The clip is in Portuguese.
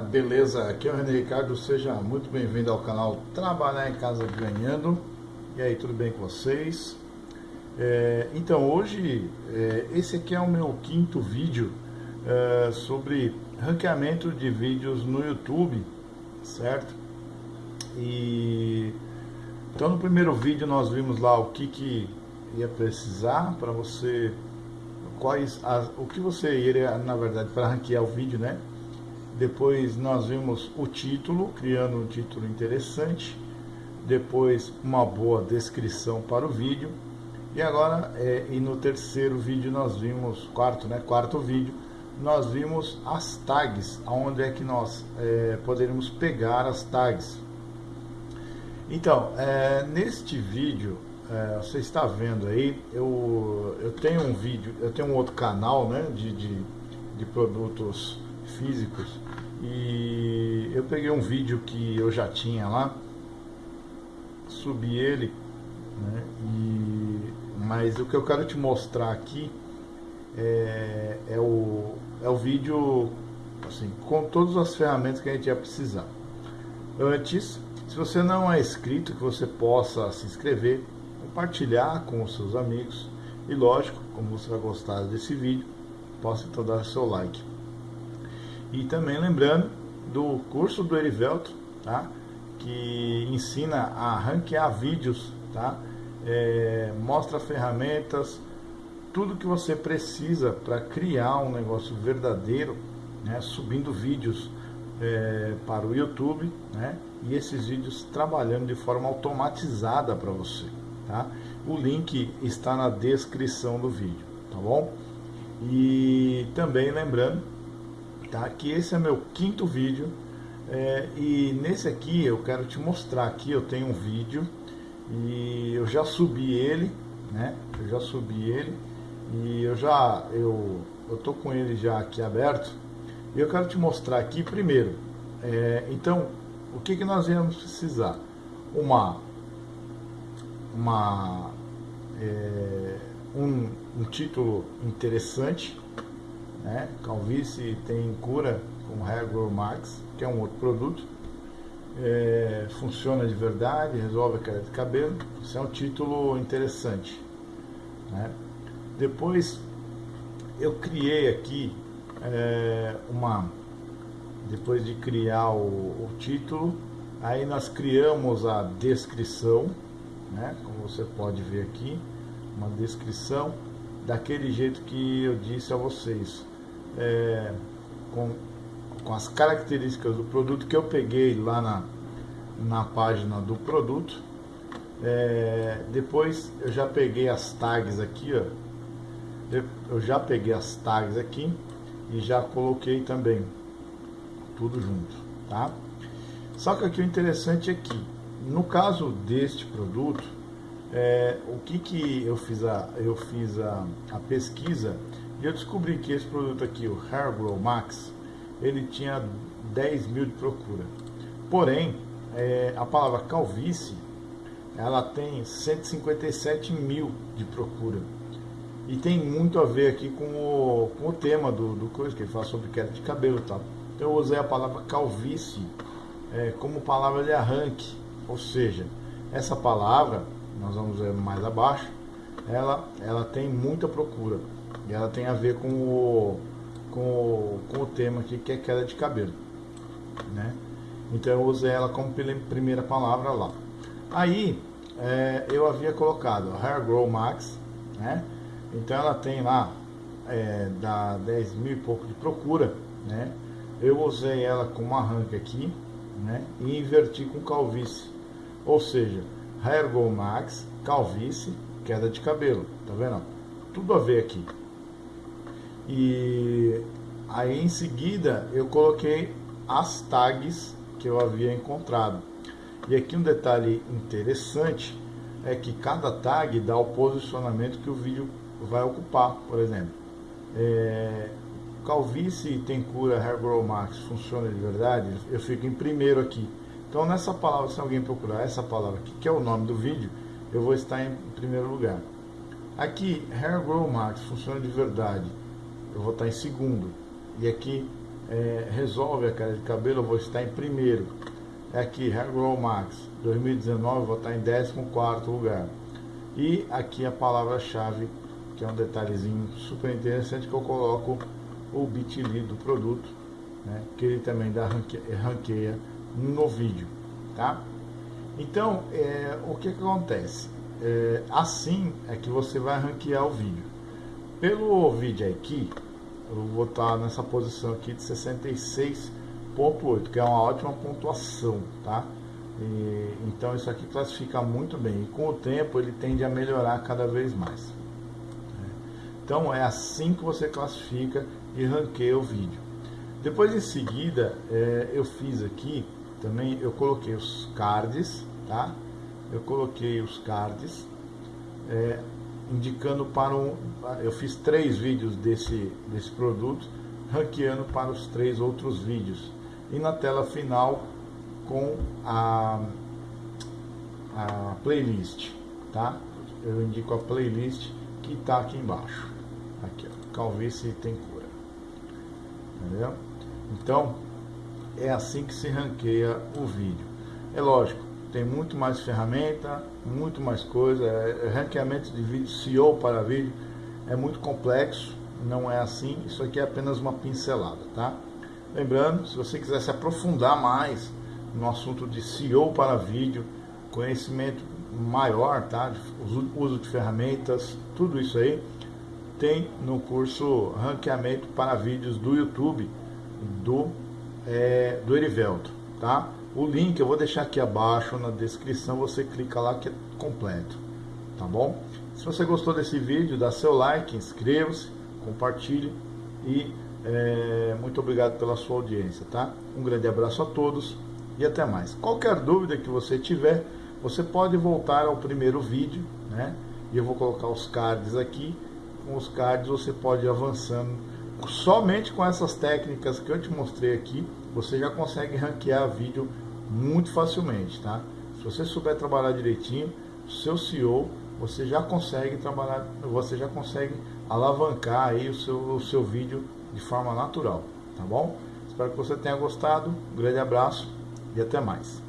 beleza? Aqui é o René Ricardo, seja muito bem-vindo ao canal Trabalhar em Casa Ganhando. E aí, tudo bem com vocês? É, então, hoje, é, esse aqui é o meu quinto vídeo é, sobre ranqueamento de vídeos no YouTube, certo? E então no primeiro vídeo nós vimos lá o que, que ia precisar para você quais as, o que você iria na verdade para ranquear o vídeo, né? Depois nós vimos o título, criando um título interessante. Depois uma boa descrição para o vídeo. E agora, é, e no terceiro vídeo nós vimos, quarto, né? Quarto vídeo, nós vimos as tags, onde é que nós é, poderíamos pegar as tags. Então, é, neste vídeo, é, você está vendo aí, eu, eu tenho um vídeo, eu tenho um outro canal né, de, de, de produtos físicos e eu peguei um vídeo que eu já tinha lá, subi ele, né, e, mas o que eu quero te mostrar aqui é, é, o, é o vídeo assim, com todas as ferramentas que a gente ia precisar. Antes, se você não é inscrito, que você possa se inscrever, compartilhar com os seus amigos e lógico, como você vai gostar desse vídeo, possa então dar seu like. E também lembrando do curso do Erivelto, tá? que ensina a ranquear vídeos, tá? É, mostra ferramentas, tudo que você precisa para criar um negócio verdadeiro, né? subindo vídeos é, para o YouTube, né? e esses vídeos trabalhando de forma automatizada para você. Tá? O link está na descrição do vídeo, tá bom? E também lembrando tá? Que esse é meu quinto vídeo é, e nesse aqui eu quero te mostrar aqui, eu tenho um vídeo e eu já subi ele, né? Eu já subi ele e eu já, eu, eu tô com ele já aqui aberto e eu quero te mostrar aqui primeiro, é, então, o que que nós íamos precisar? Uma, uma, é, um, um título interessante, né? Calvície tem cura com Grow Max, que é um outro produto. É, funciona de verdade, resolve a queda de cabelo. Isso é um título interessante. Né? Depois eu criei aqui é, uma. Depois de criar o, o, título, aí nós criamos a descrição, né? como você pode ver aqui, uma descrição daquele jeito que eu disse a vocês, é, com, com as características do produto que eu peguei lá na, na página do produto. É, depois eu já peguei as tags aqui, ó. Eu já peguei as tags aqui e já coloquei também tudo junto, tá? Só que aqui o interessante é que no caso deste produto, é, o que que eu fiz a, eu fiz a, a pesquisa e eu descobri que esse produto aqui, o Hair Grow Max, ele tinha 10 mil de procura. Porém, é, a palavra calvície, ela tem 157 mil de procura. E tem muito a ver aqui com o, com o tema do, do coisa, que ele fala sobre queda de cabelo tal. Então eu usei a palavra calvície é, como palavra de arranque. Ou seja, essa palavra nós vamos ver mais abaixo, ela, ela tem muita procura. E ela tem a ver com o, com o, com o tema aqui, que é queda de cabelo. Né? Então eu usei ela como primeira palavra lá. Aí é, eu havia colocado Hair Grow Max, né? Então ela tem lá é, dá 10 mil e pouco de procura, né? Eu usei ela como arranque aqui, né? E inverti com calvície. Ou seja, Hair Go Max, calvície, queda de cabelo. Tá vendo? Tudo a ver aqui. E aí em seguida eu coloquei as tags que eu havia encontrado. E aqui um detalhe interessante é que cada tag dá o posicionamento que o vídeo vai ocupar, por exemplo. É, calvície tem cura Hair Grow Max funciona de verdade? Eu fico em primeiro aqui. Então nessa palavra, se alguém procurar essa palavra aqui, que é o nome do vídeo, eu vou estar em primeiro lugar. Aqui, Hair Grow Max, funciona de verdade. Eu vou estar em segundo. E aqui, é, resolve a queda de cabelo, eu vou estar em primeiro. É aqui, Hair Grow Max 2019, vou estar em 14 lugar. E aqui a palavra-chave, que é um detalhezinho super interessante, que eu coloco o bit.ly do produto, né, que ele também dá ranqueia no vídeo, tá? Então, é, o que, que acontece? É, assim é que você vai ranquear o vídeo. Pelo vídeo aqui, eu vou estar nessa posição aqui de 66.8, que é uma ótima pontuação, tá? E, então isso aqui classifica muito bem. E com o tempo ele tende a melhorar cada vez mais. Então é assim que você classifica e ranqueia o vídeo. Depois em seguida é, eu fiz aqui também, eu coloquei os cards, tá? Eu coloquei os cards é, indicando para um. Eu fiz três vídeos desse, desse produto, ranqueando para os três outros vídeos. E na tela final com a, a playlist, tá? Eu indico a playlist que está aqui embaixo. Aqui, ó, calvície tem cura. Entendeu? Então, é assim que se ranqueia o vídeo. É lógico, tem muito mais ferramenta, muito mais coisa. É, é, ranqueamento de vídeo, SEO para vídeo, é muito complexo, não é assim. Isso aqui é apenas uma pincelada, tá? Lembrando, se você quiser se aprofundar mais no assunto de SEO para vídeo, conhecimento maior, tá? Uso de ferramentas, tudo isso aí, tem no curso Ranqueamento para Vídeos do YouTube do, é, do Erivelto, tá? O link eu vou deixar aqui abaixo na descrição, você clica lá que é completo, tá bom? Se você gostou desse vídeo, dá seu like, inscreva-se, compartilhe e é, muito obrigado pela sua audiência, tá? Um grande abraço a todos e até mais. Qualquer dúvida que você tiver, você pode voltar ao primeiro vídeo, né? E eu vou colocar os cards aqui. Com os cards você pode ir avançando. Somente com essas técnicas que eu te mostrei aqui, você já consegue ranquear vídeo muito facilmente, tá? Se você souber trabalhar direitinho, seu CEO, você já consegue trabalhar, você já consegue alavancar aí o seu, o seu vídeo de forma natural, tá bom? Espero que você tenha gostado. Um grande abraço e até mais.